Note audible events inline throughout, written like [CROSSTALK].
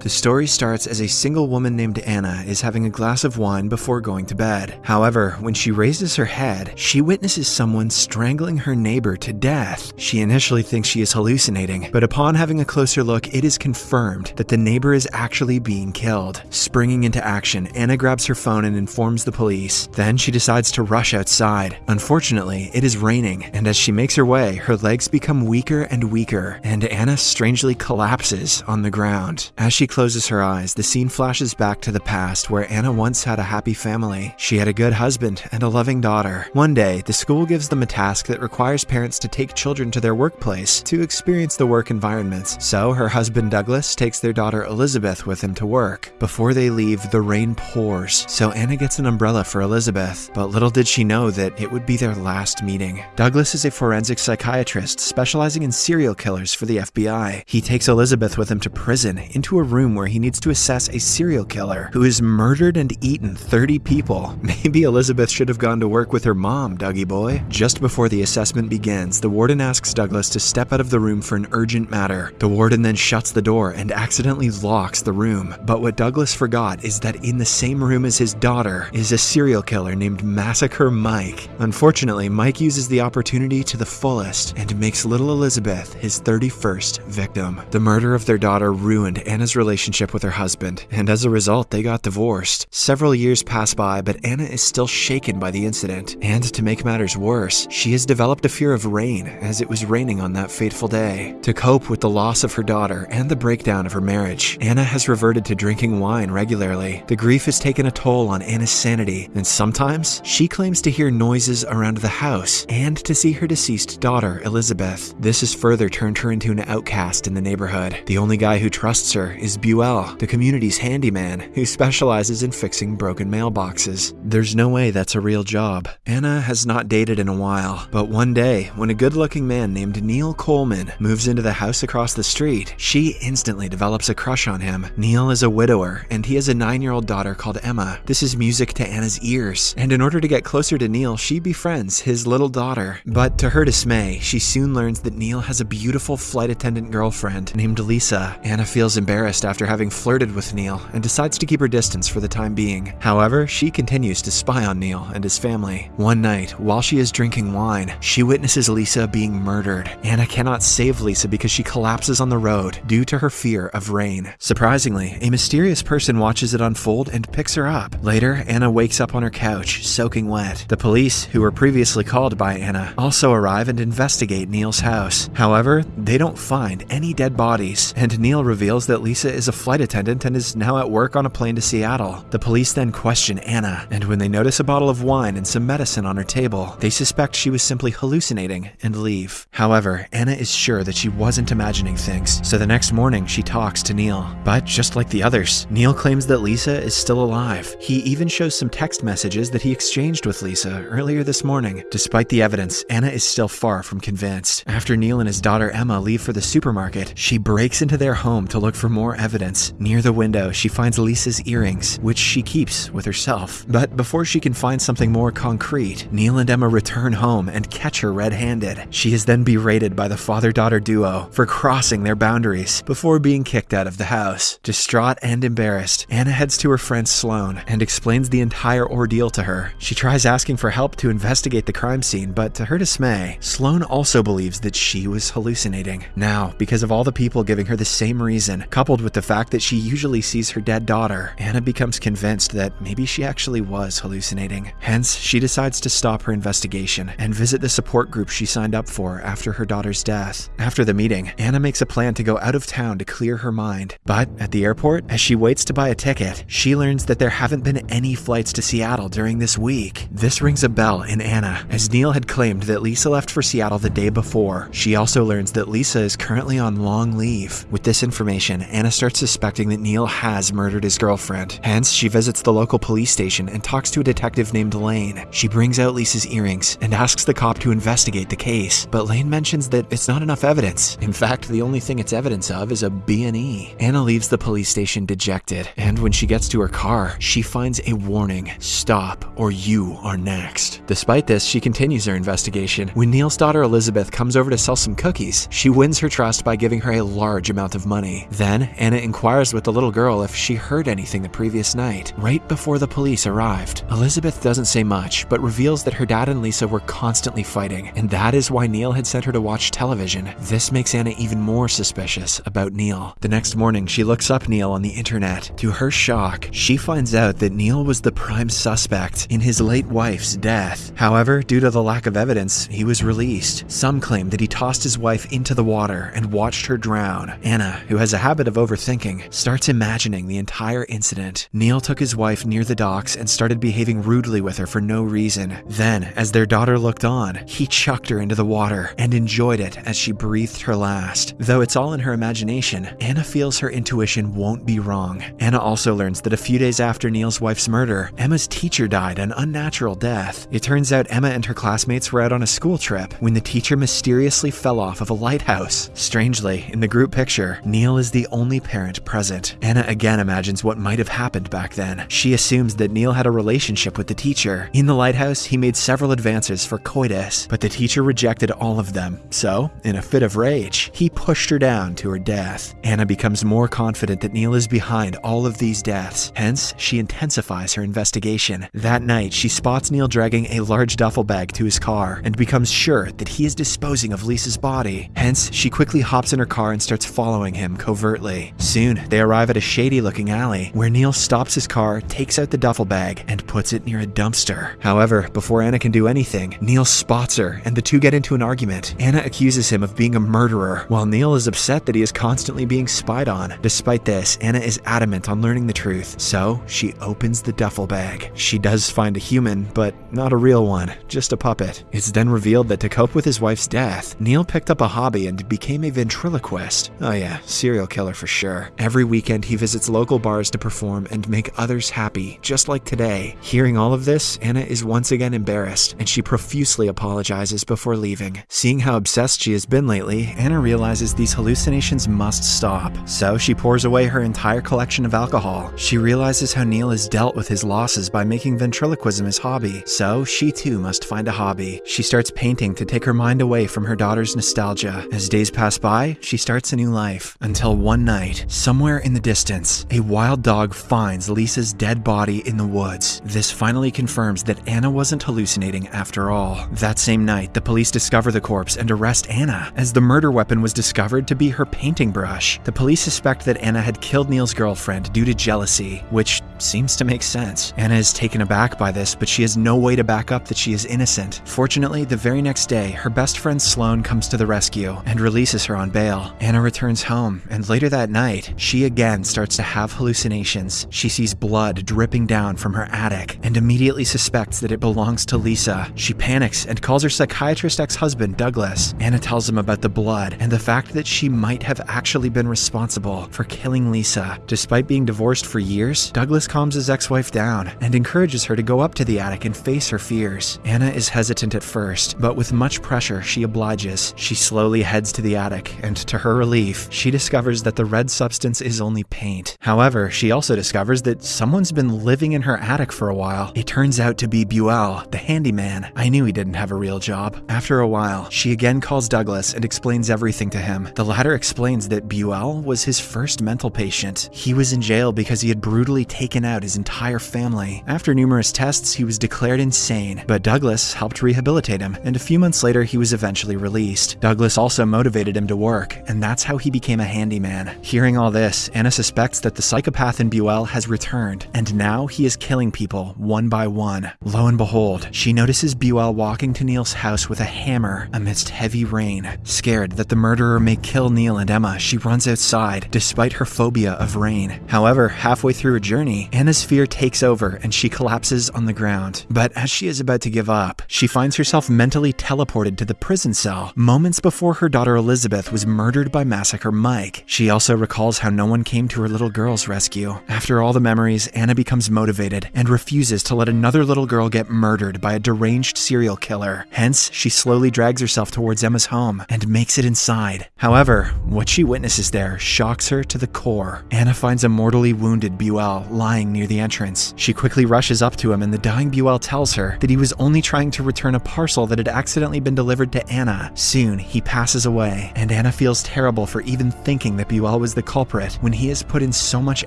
The story starts as a single woman named Anna is having a glass of wine before going to bed. However, when she raises her head, she witnesses someone strangling her neighbor to death. She initially thinks she is hallucinating, but upon having a closer look, it is confirmed that the neighbor is actually being killed. Springing into action, Anna grabs her phone and informs the police. Then she decides to rush outside. Unfortunately, it is raining, and as she makes her way, her legs become weaker and weaker, and Anna strangely collapses on the ground. As she closes her eyes, the scene flashes back to the past where Anna once had a happy family. She had a good husband and a loving daughter. One day, the school gives them a task that requires parents to take children to their workplace to experience the work environments. So her husband Douglas takes their daughter Elizabeth with him to work. Before they leave, the rain pours, so Anna gets an umbrella for Elizabeth. But little did she know that it would be their last meeting. Douglas is a forensic psychiatrist specializing in serial killers for the FBI. He takes Elizabeth with him to prison, into a room where he needs to assess a serial killer who has murdered and eaten 30 people. [LAUGHS] Maybe Elizabeth should have gone to work with her mom, Dougie boy. Just before the assessment begins, the warden asks Douglas to step out of the room for an urgent matter. The warden then shuts the door and accidentally locks the room. But what Douglas forgot is that in the same room as his daughter is a serial killer named Massacre Mike. Unfortunately, Mike uses the opportunity to the fullest and makes little Elizabeth his 31st victim. The murder of their daughter ruined Anna's relationship with her husband, and as a result, they got divorced. Several years pass by, but Anna is still shaken by the incident, and to make matters worse, she has developed a fear of rain as it was raining on that fateful day. To cope with the loss of her daughter and the breakdown of her marriage, Anna has reverted to drinking wine regularly. The grief has taken a toll on Anna's sanity, and sometimes she claims to hear noises around the house and to see her deceased daughter, Elizabeth. This has further turned her into an outcast in the neighborhood. The only guy who trusts her is Buell, the community's handyman, who specializes in fixing broken mailboxes. There's no way that's a real job. Anna has not dated in a while, but one day, when a good looking man named Neil Coleman moves into the house across the street, she instantly develops a crush on him. Neil is a widower, and he has a nine year old daughter called Emma. This is music to Anna's ears, and in order to get closer to Neil, she befriends his little daughter. But to her dismay, she soon learns that Neil has a beautiful flight attendant girlfriend named Lisa. Anna feels embarrassed after having flirted with Neil and decides to keep her distance for the time being. However, she continues to spy on Neil and his family. One night, while she is drinking wine, she witnesses Lisa being murdered. Anna cannot save Lisa because she collapses on the road due to her fear of rain. Surprisingly, a mysterious person watches it unfold and picks her up. Later, Anna wakes up on her couch, soaking wet. The police, who were previously called by Anna, also arrive and investigate Neil's house. However, they don't find any dead bodies, and Neil reveals that Lisa is a flight attendant and is now at work on a plane to Seattle. The police then question Anna, and when they notice a bottle of wine and some medicine on her table, they suspect she was simply hallucinating and leave. However, Anna is sure that she wasn't imagining things, so the next morning she talks to Neil. But just like the others, Neil claims that Lisa is still alive. He even shows some text messages that he exchanged with Lisa earlier this morning. Despite the evidence, Anna is still far from convinced. After Neil and his daughter Emma leave for the supermarket, she breaks into their home to look for more evidence. Near the window, she finds Lisa's earrings, which she keeps with herself. But before she can find something more concrete, Neil and Emma return home and catch her red handed. She is then berated by the father daughter duo for crossing their boundaries before being kicked out of the house. Distraught and embarrassed, Anna heads to her friend Sloane and explains the entire ordeal to her. She tries asking for help to investigate the crime scene, but to her dismay, Sloane also believes that she was hallucinating. Now, because of all the people giving her the same reason, coupled with the fact that she usually sees her dead daughter, Anna becomes convinced that maybe she actually was hallucinating. Hence, she decides to stop her investigation and visit the support group she signed up for after her daughter's death. After the meeting, Anna makes a plan to go out of town to clear her mind. But at the airport, as she waits to buy a ticket, she learns that there haven't been any flights to Seattle during this week. This rings a bell in Anna, as Neil had claimed that Lisa left for Seattle the day before. She also learns that Lisa is currently on long leave. With this information, Anna starts suspecting that Neil has murdered his girlfriend. Hence, she visits the local police station and talks to a detective named Lane. She brings out Lisa's earrings and asks the cop to investigate the case, but Lane mentions that it's not enough evidence. In fact, the only thing it's evidence of is a B&E. Anna leaves the police station dejected, and when she gets to her car, she finds a warning, stop or you are next. Despite this, she continues her investigation. When Neil's daughter Elizabeth comes over to sell some cookies, she wins her trust by giving her a large amount of money. Then, Anna Anna inquires with the little girl if she heard anything the previous night, right before the police arrived. Elizabeth doesn't say much, but reveals that her dad and Lisa were constantly fighting, and that is why Neil had sent her to watch television. This makes Anna even more suspicious about Neil. The next morning, she looks up Neil on the internet. To her shock, she finds out that Neil was the prime suspect in his late wife's death. However, due to the lack of evidence, he was released. Some claim that he tossed his wife into the water and watched her drown. Anna, who has a habit of overthinking, starts imagining the entire incident. Neil took his wife near the docks and started behaving rudely with her for no reason. Then, as their daughter looked on, he chucked her into the water and enjoyed it as she breathed her last. Though it's all in her imagination, Anna feels her intuition won't be wrong. Anna also learns that a few days after Neil's wife's murder, Emma's teacher died an unnatural death. It turns out Emma and her classmates were out on a school trip when the teacher mysteriously fell off of a lighthouse. Strangely, in the group picture, Neil is the only parent present. Anna again imagines what might have happened back then. She assumes that Neil had a relationship with the teacher. In the lighthouse, he made several advances for coitus, but the teacher rejected all of them. So, in a fit of rage, he pushed her down to her death. Anna becomes more confident that Neil is behind all of these deaths, hence, she intensifies her investigation. That night, she spots Neil dragging a large duffel bag to his car and becomes sure that he is disposing of Lisa's body. Hence, she quickly hops in her car and starts following him covertly. Soon, they arrive at a shady looking alley where Neil stops his car, takes out the duffel bag, and puts it near a dumpster. However, before Anna can do anything, Neil spots her and the two get into an argument. Anna accuses him of being a murderer, while Neil is upset that he is constantly being spied on. Despite this, Anna is adamant on learning the truth, so she opens the duffel bag. She does find a human, but not a real one, just a puppet. It's then revealed that to cope with his wife's death, Neil picked up a hobby and became a ventriloquist. Oh yeah, serial killer for sure. Every weekend he visits local bars to perform and make others happy, just like today. Hearing all of this, Anna is once again embarrassed, and she profusely apologizes before leaving. Seeing how obsessed she has been lately, Anna realizes these hallucinations must stop. So she pours away her entire collection of alcohol. She realizes how Neil has dealt with his losses by making ventriloquism his hobby, so she too must find a hobby. She starts painting to take her mind away from her daughter's nostalgia. As days pass by, she starts a new life. Until one night, somewhere in the distance, a wild dog finds Lisa's dead body in the woods. This finally confirms that Anna wasn't hallucinating after all. That same night, the police discover the corpse and arrest Anna, as the murder weapon was discovered to be her painting brush. The police suspect that Anna had killed Neil's girlfriend due to jealousy, which seems to make sense. Anna is taken aback by this, but she has no way to back up that she is innocent. Fortunately, the very next day, her best friend Sloane comes to the rescue and releases her on bail. Anna returns home, and later that night, she again starts to have hallucinations. She sees blood dripping down from her attic and immediately suspects that it belongs to Lisa. She panics and calls her psychiatrist ex husband, Douglas. Anna tells him about the blood and the fact that she might have actually been responsible for killing Lisa. Despite being divorced for years, Douglas calms his ex wife down and encourages her to go up to the attic and face her fears. Anna is hesitant at first, but with much pressure, she obliges. She slowly heads to the attic, and to her relief, she discovers that the red substance is only paint. However, she also discovers that someone's been living in her attic for a while. It turns out to be Buell, the handyman. I knew he didn't have a real job. After a while, she again calls Douglas and explains everything to him. The latter explains that Buell was his first mental patient. He was in jail because he had brutally taken out his entire family. After numerous tests, he was declared insane, but Douglas helped rehabilitate him, and a few months later, he was eventually released. Douglas also motivated him to work, and that's how he became a handyman. Hearing all this, Anna suspects that the psychopath in Buell has returned, and now he is killing people one by one. Lo and behold, she notices Buell walking to Neil's house with a hammer amidst heavy rain. Scared that the murderer may kill Neil and Emma, she runs outside, despite her phobia of rain. However, halfway through her journey, Anna's fear takes over and she collapses on the ground. But as she is about to give up, she finds herself mentally teleported to the prison cell moments before her daughter Elizabeth was murdered by Massacre Mike. She also recalls how no one came to her little girl's rescue. After all the memories, Anna becomes motivated and refuses to let another little girl get murdered by a deranged serial killer. Hence, she slowly drags herself towards Emma's home and makes it inside. However, what she witnesses there shocks her to the core. Anna finds a mortally wounded Buell lying lying near the entrance. She quickly rushes up to him, and the dying Buell tells her that he was only trying to return a parcel that had accidentally been delivered to Anna. Soon, he passes away, and Anna feels terrible for even thinking that Buell was the culprit when he has put in so much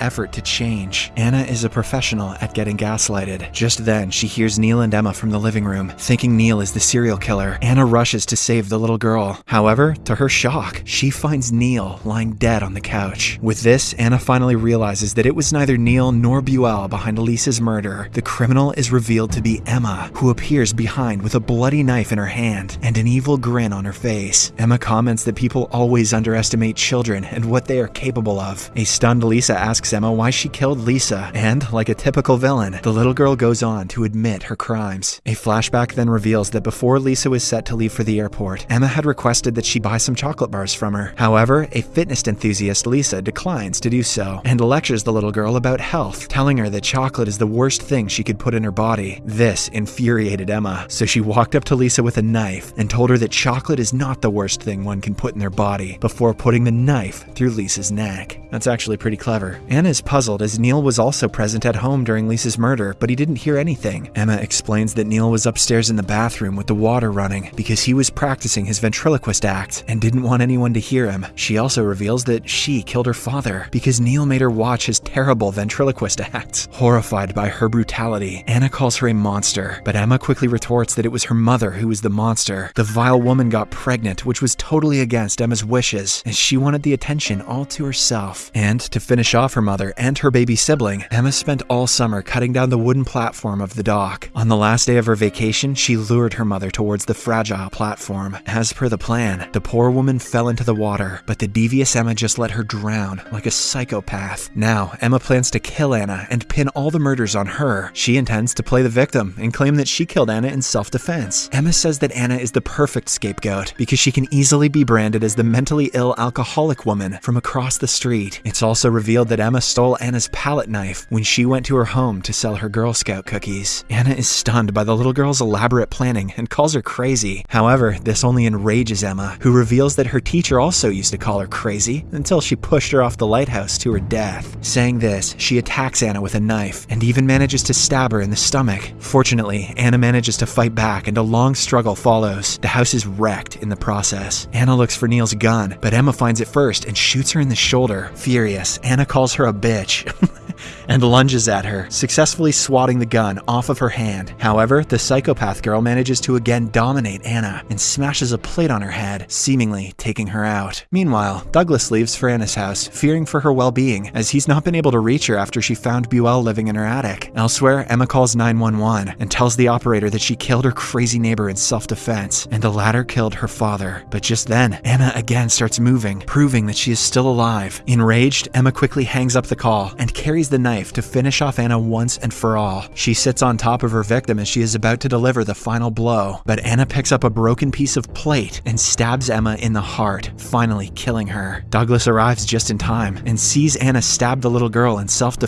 effort to change. Anna is a professional at getting gaslighted. Just then, she hears Neil and Emma from the living room. Thinking Neil is the serial killer, Anna rushes to save the little girl. However, to her shock, she finds Neil lying dead on the couch. With this, Anna finally realizes that it was neither Neil nor Buell behind Lisa's murder. The criminal is revealed to be Emma, who appears behind with a bloody knife in her hand and an evil grin on her face. Emma comments that people always underestimate children and what they are capable of. A stunned Lisa asks Emma why she killed Lisa, and, like a typical villain, the little girl goes on to admit her crimes. A flashback then reveals that before Lisa was set to leave for the airport, Emma had requested that she buy some chocolate bars from her. However, a fitness enthusiast, Lisa, declines to do so and lectures the little girl about health, telling her that chocolate is the worst thing she could put in her body. This infuriated Emma, so she walked up to Lisa with a knife and told her that chocolate is not the worst thing one can put in their body before putting the knife through Lisa's neck. That's actually pretty clever. Anna is puzzled as Neil was also present at home during Lisa's murder, but he didn't hear anything. Emma explains that Neil was upstairs in the bathroom with the water running because he was practicing his ventriloquist act and didn't want anyone to hear him. She also reveals that she killed her father because Neil made her watch his terrible ventriloquist acts. Horrified by her brutality, Anna calls her a monster, but Emma quickly retorts that it was her mother who was the monster. The vile woman got pregnant, which was totally against Emma's wishes, as she wanted the attention all to herself. And to finish off her mother and her baby sibling, Emma spent all summer cutting down the wooden platform of the dock. On the last day of her vacation, she lured her mother towards the fragile platform. As per the plan, the poor woman fell into the water, but the devious Emma just let her drown like a psychopath. Now, Emma plans to kill and pin all the murders on her. She intends to play the victim and claim that she killed Anna in self defense. Emma says that Anna is the perfect scapegoat because she can easily be branded as the mentally ill alcoholic woman from across the street. It's also revealed that Emma stole Anna's palette knife when she went to her home to sell her Girl Scout cookies. Anna is stunned by the little girl's elaborate planning and calls her crazy. However, this only enrages Emma, who reveals that her teacher also used to call her crazy until she pushed her off the lighthouse to her death. Saying this, she attacks Anna with a knife and even manages to stab her in the stomach. Fortunately, Anna manages to fight back and a long struggle follows. The house is wrecked in the process. Anna looks for Neil's gun, but Emma finds it first and shoots her in the shoulder. Furious, Anna calls her a bitch. [LAUGHS] and lunges at her, successfully swatting the gun off of her hand. However, the psychopath girl manages to again dominate Anna and smashes a plate on her head, seemingly taking her out. Meanwhile, Douglas leaves for Anna's house, fearing for her well being, as he's not been able to reach her after she found Buell living in her attic. Elsewhere, Emma calls 911 and tells the operator that she killed her crazy neighbor in self defense, and the latter killed her father. But just then, Emma again starts moving, proving that she is still alive. Enraged, Emma quickly hangs up the call and carries the knife to finish off Anna once and for all. She sits on top of her victim as she is about to deliver the final blow, but Anna picks up a broken piece of plate and stabs Emma in the heart, finally killing her. Douglas arrives just in time and sees Anna stab the little girl in self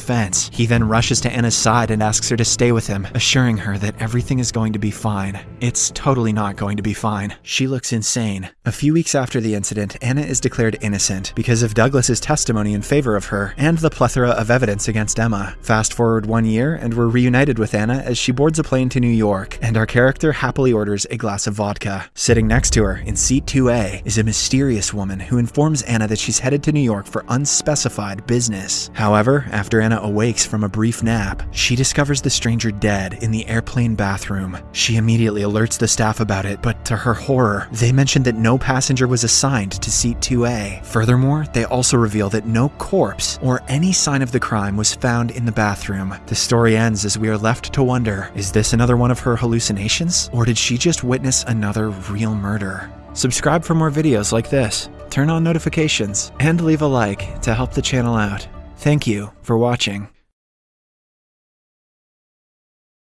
He then rushes to Anna's side and asks her to stay with him, assuring her that everything is going to be fine. It's totally not going to be fine. She looks insane. A few weeks after the incident, Anna is declared innocent because of Douglas's testimony in favor of her and the plethora of evidence against Emma. Fast forward one year, and we're reunited with Anna as she boards a plane to New York, and our character happily orders a glass of vodka. Sitting next to her, in seat 2A, is a mysterious woman who informs Anna that she's headed to New York for unspecified business. However, after Anna awakes from a brief nap, she discovers the stranger dead in the airplane bathroom. She immediately alerts the staff about it, but to her horror, they mention that no passenger was assigned to seat 2A. Furthermore, they also reveal that no corpse or any sign of the crime was found in the bathroom. The story ends as we are left to wonder is this another one of her hallucinations? Or did she just witness another real murder? Subscribe for more videos like this, turn on notifications, and leave a like to help the channel out. Thank you for watching.